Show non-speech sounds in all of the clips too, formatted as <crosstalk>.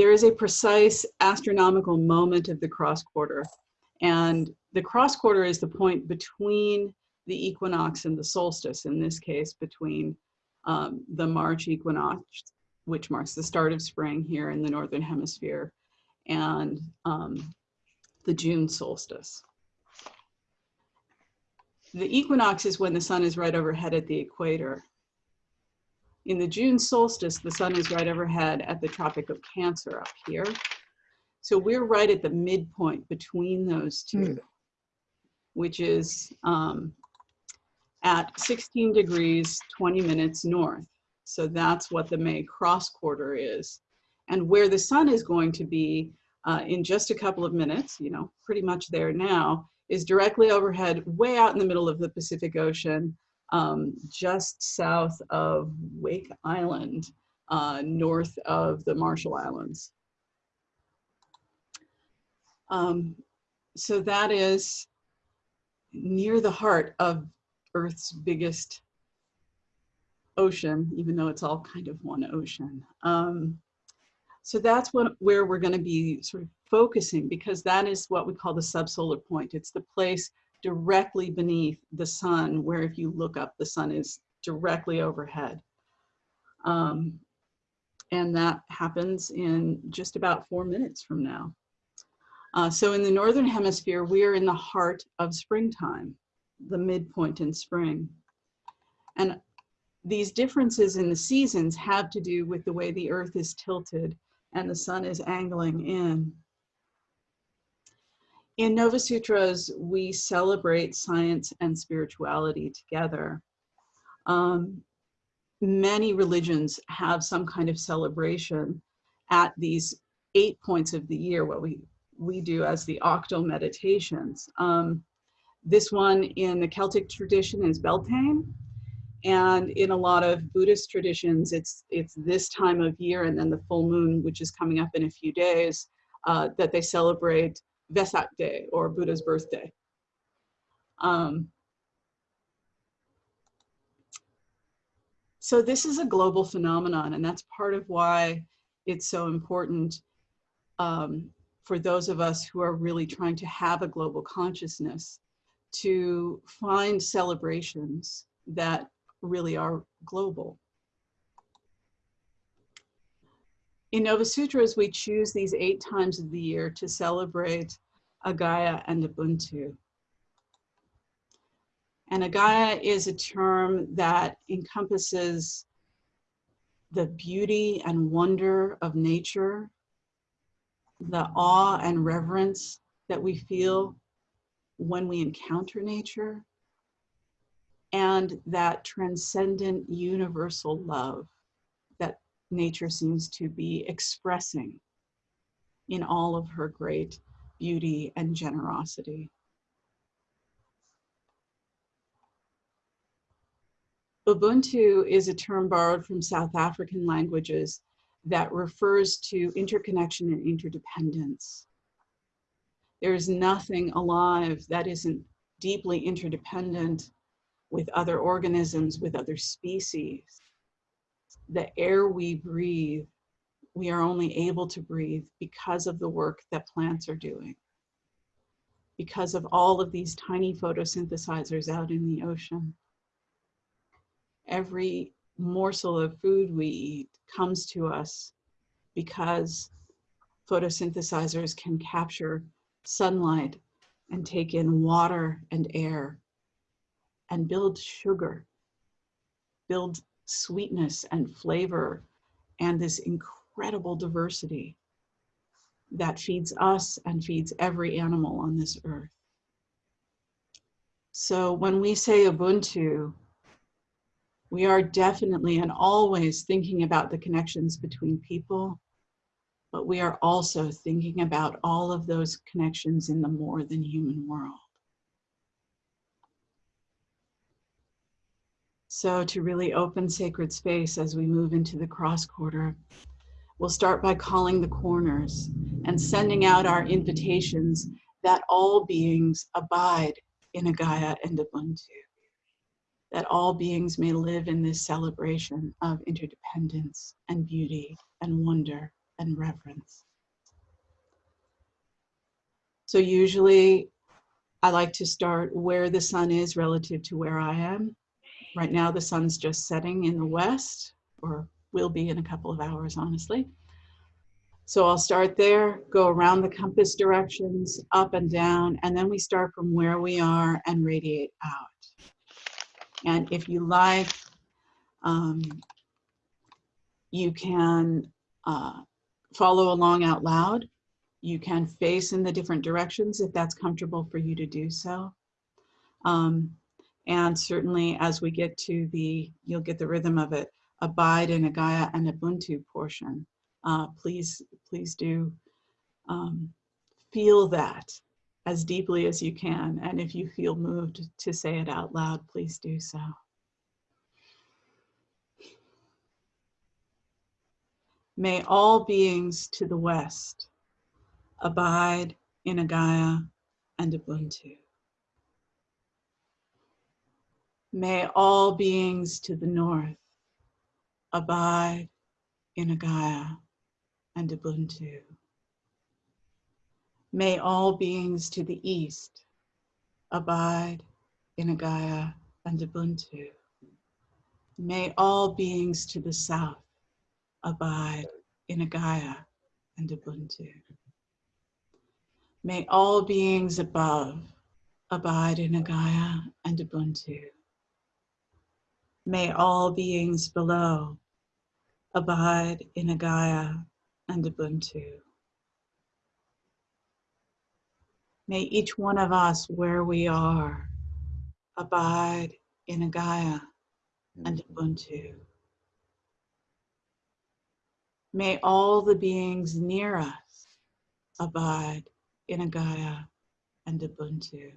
there is a precise astronomical moment of the cross quarter. And the cross quarter is the point between the equinox and the solstice, in this case, between um, the March equinox, which marks the start of spring here in the Northern Hemisphere, and um, the June solstice. The equinox is when the sun is right overhead at the equator. In the June solstice, the sun is right overhead at the Tropic of Cancer up here. So we're right at the midpoint between those two, mm. which is um, at 16 degrees, 20 minutes north. So that's what the May cross quarter is. And where the sun is going to be uh, in just a couple of minutes, you know, pretty much there now, is directly overhead, way out in the middle of the Pacific Ocean, um, just south of Wake Island, uh, north of the Marshall Islands. Um, so that is near the heart of Earth's biggest ocean, even though it's all kind of one ocean. Um, so that's what, where we're going to be sort of focusing because that is what we call the subsolar point. It's the place directly beneath the sun where if you look up, the sun is directly overhead. Um, and that happens in just about four minutes from now. Uh, so in the Northern Hemisphere, we are in the heart of springtime, the midpoint in spring. And these differences in the seasons have to do with the way the earth is tilted and the sun is angling in. In Nova Sutras, we celebrate science and spirituality together. Um, many religions have some kind of celebration at these eight points of the year, what we, we do as the octal meditations. Um, this one in the Celtic tradition is Beltane, and in a lot of Buddhist traditions, it's, it's this time of year and then the full moon, which is coming up in a few days, uh, that they celebrate Vesak Day or Buddha's birthday. Um, so this is a global phenomenon and that's part of why it's so important um, for those of us who are really trying to have a global consciousness to find celebrations that really are global. In Nova Sutras, we choose these eight times of the year to celebrate Agaia and Ubuntu. And Agaia is a term that encompasses the beauty and wonder of nature, the awe and reverence that we feel when we encounter nature, and that transcendent universal love nature seems to be expressing in all of her great beauty and generosity. Ubuntu is a term borrowed from South African languages that refers to interconnection and interdependence. There is nothing alive that isn't deeply interdependent with other organisms, with other species. The air we breathe, we are only able to breathe because of the work that plants are doing. Because of all of these tiny photosynthesizers out in the ocean. Every morsel of food we eat comes to us because photosynthesizers can capture sunlight and take in water and air and build sugar, build sweetness and flavor and this incredible diversity that feeds us and feeds every animal on this earth. So when we say Ubuntu, we are definitely and always thinking about the connections between people, but we are also thinking about all of those connections in the more than human world. So to really open sacred space as we move into the cross quarter, we'll start by calling the corners and sending out our invitations that all beings abide in Agaia and Ubuntu, that all beings may live in this celebration of interdependence and beauty and wonder and reverence. So usually I like to start where the sun is relative to where I am. Right now the sun's just setting in the west, or will be in a couple of hours, honestly. So I'll start there, go around the compass directions, up and down, and then we start from where we are and radiate out. And if you like, um, you can uh, follow along out loud. You can face in the different directions if that's comfortable for you to do so. Um, and certainly as we get to the, you'll get the rhythm of it, abide in Agaia and Ubuntu portion. Uh, please, please do um, feel that as deeply as you can. And if you feel moved to say it out loud, please do so. May all beings to the west abide in Agaia and Ubuntu. May all beings to the north abide in Agaia and Ubuntu. May all beings to the east abide in Agaia and Ubuntu. May all beings to the south abide in Agaia and Ubuntu. May all beings above abide in Agaia and Ubuntu. May all beings below abide in Agaia and Ubuntu. May each one of us where we are abide in Agaia and mm-hmm. Ubuntu. May all the beings near us abide in Agaia and Ubuntu.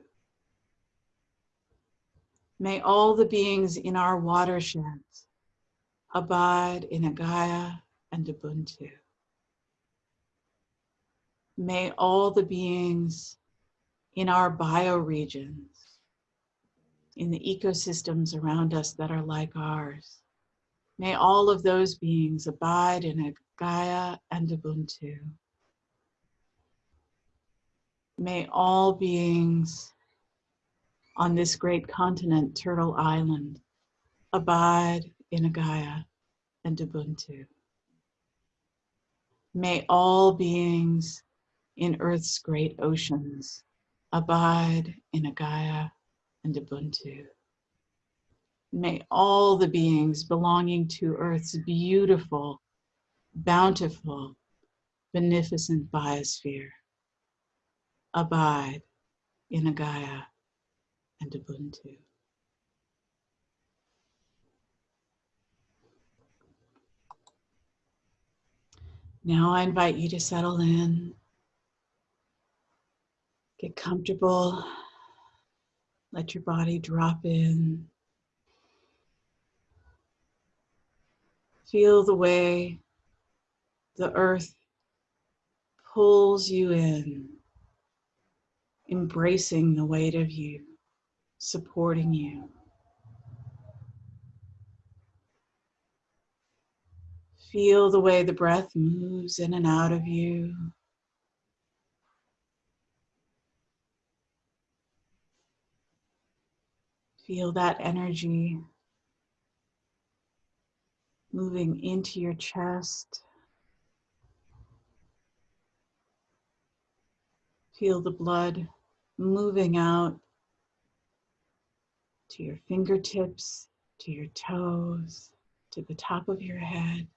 May all the beings in our watersheds abide in Agaia and Ubuntu. May all the beings in our bioregions, in the ecosystems around us that are like ours, may all of those beings abide in a Gaia and Ubuntu. May all beings on this great continent, Turtle Island, abide in Agaia and Ubuntu. May all beings in Earth's great oceans abide in Agaia and Ubuntu. May all the beings belonging to Earth's beautiful, bountiful, beneficent biosphere abide in Agaia and Ubuntu. Now I invite you to settle in, get comfortable, let your body drop in. Feel the way the earth pulls you in, embracing the weight of you, supporting you. Feel the way the breath moves in and out of you. Feel that energy moving into your chest. Feel the blood moving out to your fingertips, to your toes, to the top of your head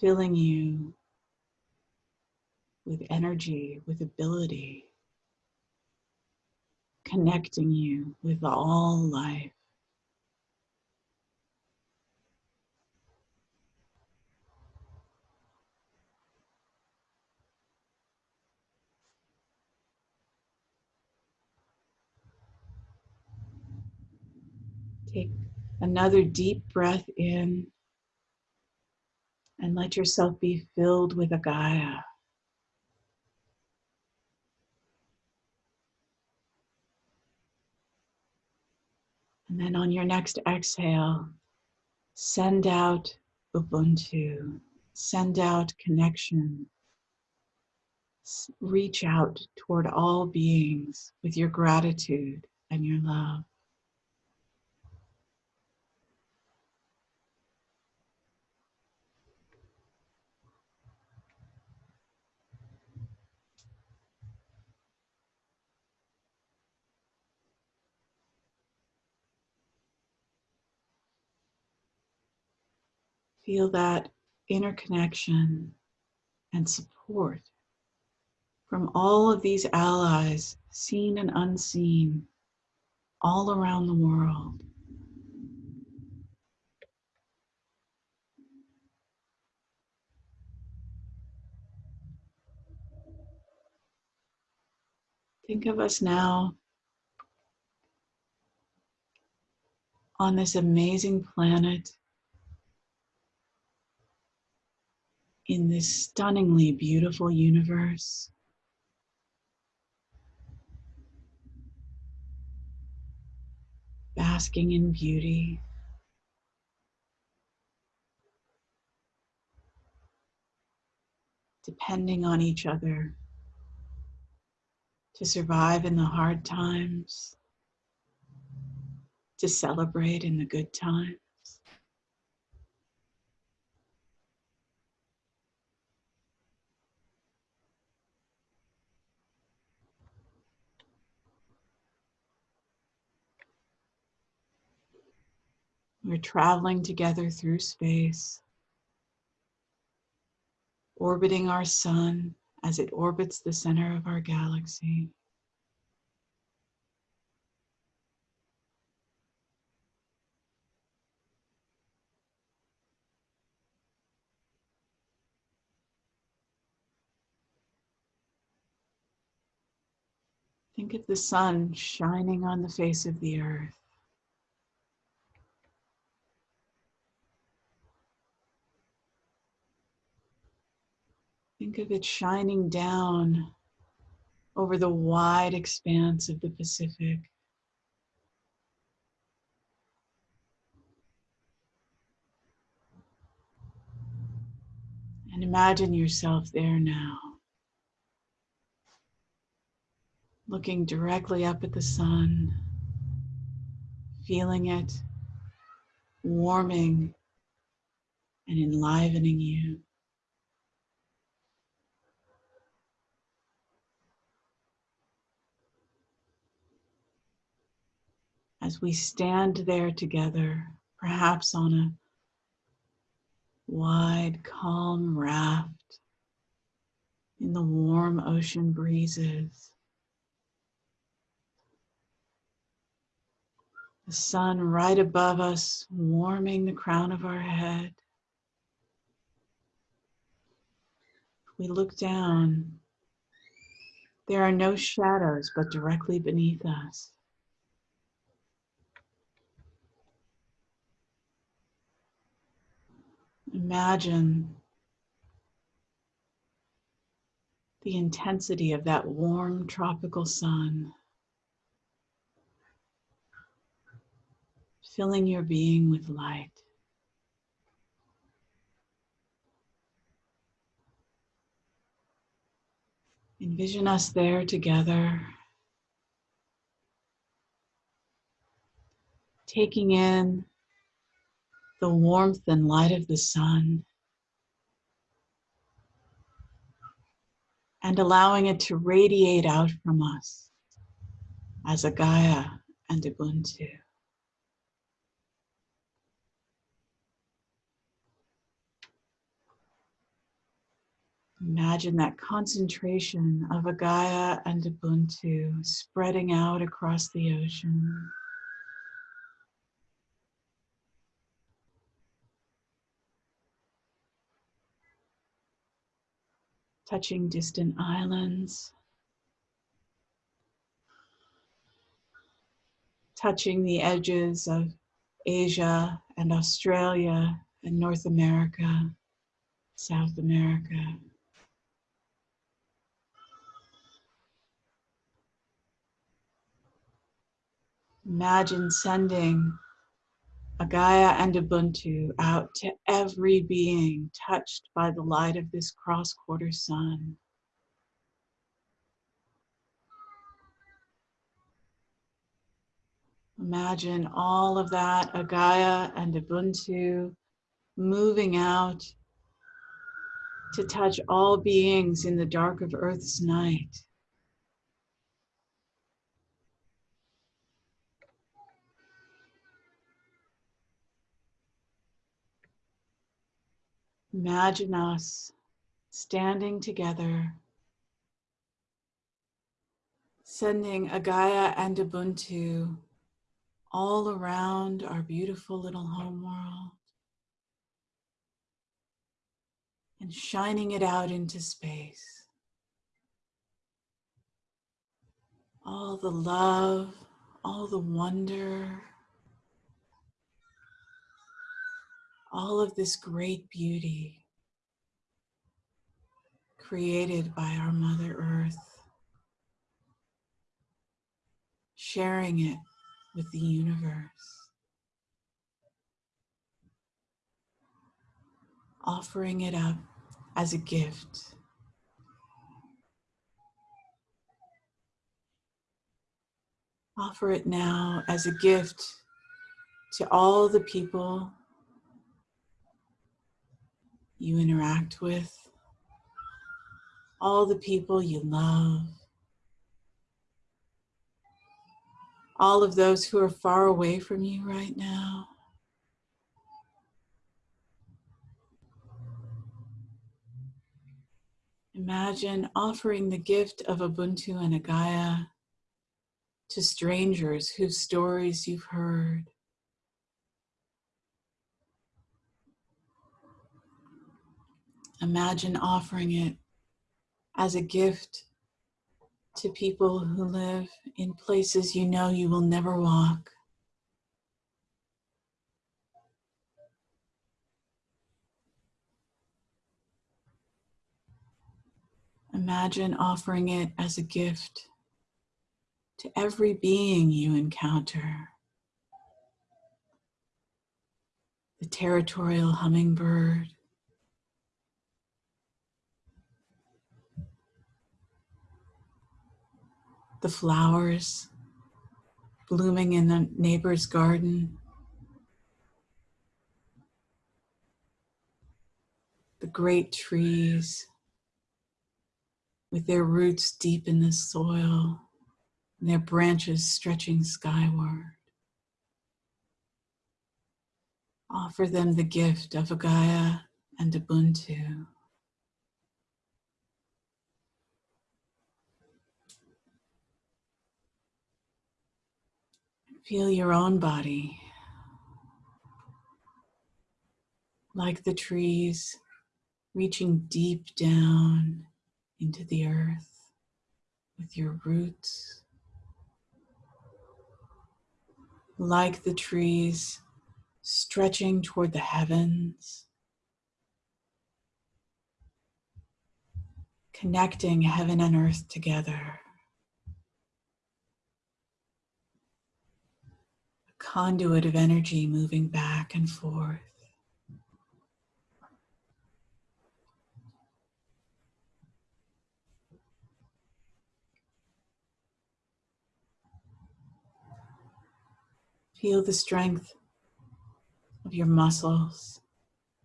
filling you with energy, with ability, connecting you with all life. Take another deep breath in and let yourself be filled with Agaia. And then on your next exhale, send out Ubuntu. Send out connection. Reach out toward all beings with your gratitude and your love. Feel that interconnection and support from all of these allies, seen and unseen, all around the world. Think of us now on this amazing planet in this stunningly beautiful universe. Basking in beauty. Depending on each other to survive in the hard times, to celebrate in the good times. We're traveling together through space, orbiting our sun as it orbits the center of our galaxy. Think of the sun shining on the face of the earth. Think of it shining down over the wide expanse of the Pacific. And imagine yourself there now, looking directly up at the sun, feeling it warming and enlivening you. As we stand there together, perhaps on a wide, calm raft in the warm ocean breezes. The sun right above us, warming the crown of our head. We look down. There are no shadows but directly beneath us. Imagine the intensity of that warm tropical sun filling your being with light. Envision us there together, taking in the warmth and light of the sun and allowing it to radiate out from us as Agaia and Ubuntu. Imagine that concentration of Agaia and Ubuntu spreading out across the ocean. Touching distant islands, touching the edges of Asia and Australia and North America, South America. Imagine sending Agaia and Ubuntu out to every being touched by the light of this cross quarter sun. Imagine all of that Agaia and Ubuntu moving out to touch all beings in the dark of Earth's night. Imagine us standing together, sending Agaia and Ubuntu all around our beautiful little home world and shining it out into space. All the love, all the wonder, all of this great beauty created by our Mother Earth, sharing it with the universe, offering it up as a gift. Offer it now as a gift to all the people you interact with, all the people you love, all of those who are far away from you right now. Imagine offering the gift of Ubuntu and Agaia to strangers whose stories you've heard. Imagine offering it as a gift to people who live in places you know you will never walk. Imagine offering it as a gift to every being you encounter. The territorial hummingbird, the flowers blooming in the neighbor's garden, the great trees with their roots deep in the soil and their branches stretching skyward. Offer them the gift of Agaia and Ubuntu. Feel your own body like the trees reaching deep down into the earth with your roots. Like the trees stretching toward the heavens, connecting heaven and earth together. Conduit of energy moving back and forth. Feel the strength of your muscles,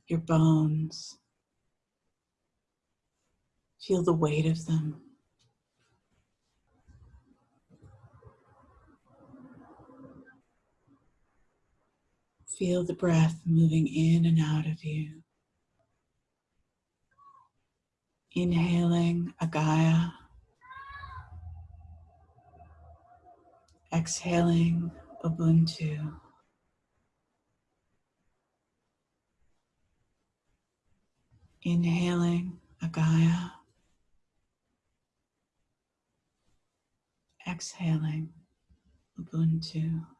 your bones. Feel the weight of them. Feel the breath moving in and out of you. Inhaling Agaia. Exhaling Ubuntu. Inhaling Agaia. Exhaling Ubuntu.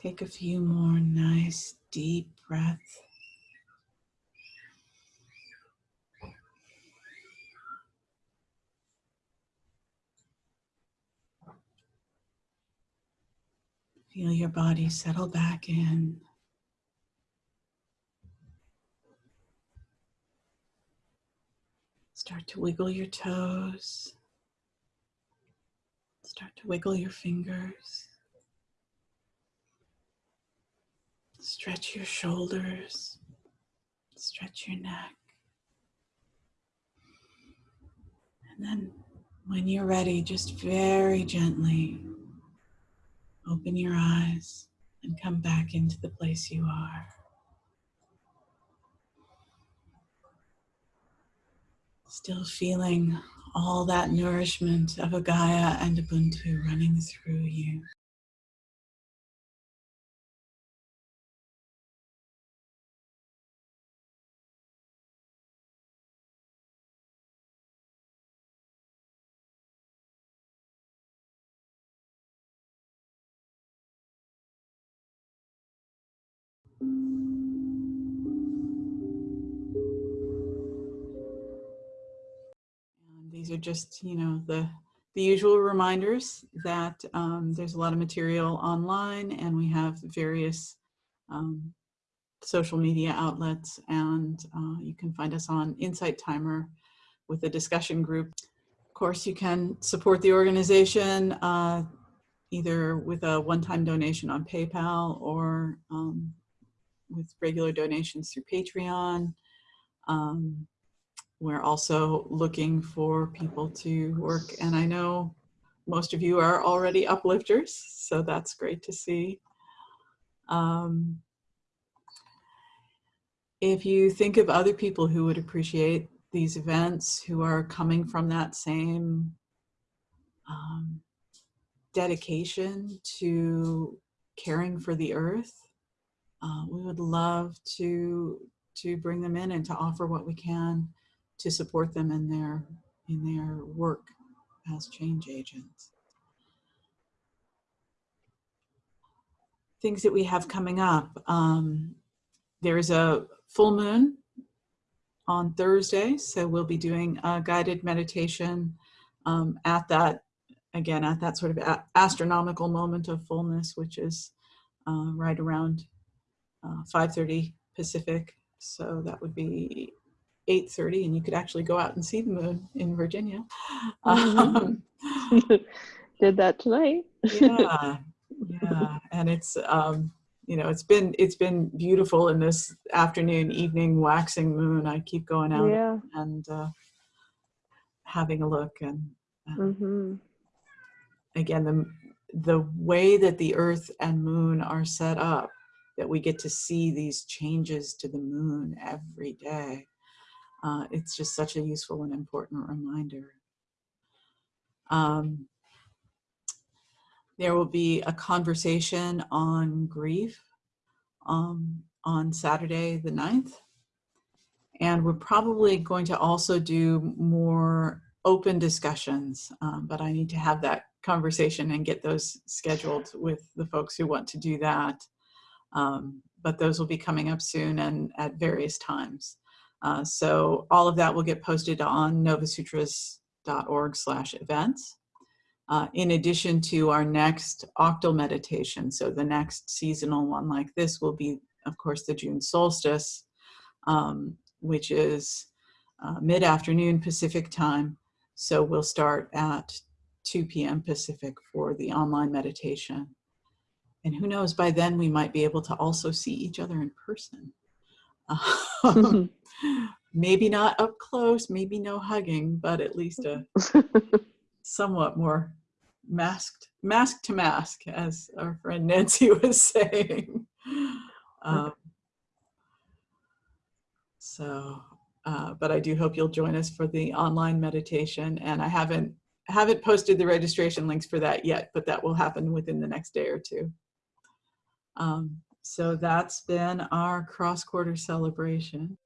Take a few more nice deep breaths. Feel your body settle back in. Start to wiggle your toes. Start to wiggle your fingers. Stretch your shoulders. Stretch your neck. And then when you're ready, just very gently open your eyes and come back into the place you are. Still feeling all that nourishment of Agaia and Ubuntu running through you. And these are just, you know, the, the usual reminders that um, there's a lot of material online and we have various um, social media outlets and uh, you can find us on Insight Timer with a discussion group. Of course, you can support the organization uh, either with a one-time donation on PayPal or um, with regular donations through Patreon. Um, we're also looking for people to work, and I know most of you are already uplifters, so that's great to see. Um, if you think of other people who would appreciate these events, who are coming from that same um, dedication to caring for the earth, uh, we would love to to bring them in and to offer what we can to support them in their in their work as change agents. Things that we have coming up. Um, there's a full moon on Thursday, so we'll be doing a guided meditation um, at that, again, at that sort of astronomical moment of fullness, which is uh, right around uh, 5.30 Pacific. So that would be 8.30 and you could actually go out and see the moon in Virginia. <laughs> Um, <laughs> Did that tonight. yeah, <laughs> yeah. And it's, um, you know, it's been, it's been beautiful in this afternoon, evening waxing moon. I keep going out Yeah. and uh, having a look and, and hmm again, the, the way that the earth and moon are set up, that we get to see these changes to the moon every day. Uh, it's just such a useful and important reminder. Um, there will be a conversation on grief um, on Saturday the 9th. And we're probably going to also do more open discussions, um, but I need to have that conversation and get those scheduled with the folks who want to do that. Um, but those will be coming up soon and at various times. Uh, so all of that will get posted on novasutras.org slash events. Uh, in addition to our next octal meditation. So the next seasonal one like this will be, of course, the June solstice, um, which is uh, mid-afternoon Pacific time. So we'll start at 2 p.m. Pacific for the online meditation. And who knows, by then we might be able to also see each other in person. Um, <laughs> <laughs> maybe not up close, maybe no hugging, but at least a <laughs> somewhat more masked, mask to mask, as our friend Nancy was saying. Um, so, uh, but I do hope you'll join us for the online meditation. And I haven't haven't posted the registration links for that yet, but that will happen within the next day or two. Um, so that's been our cross-quarter celebration.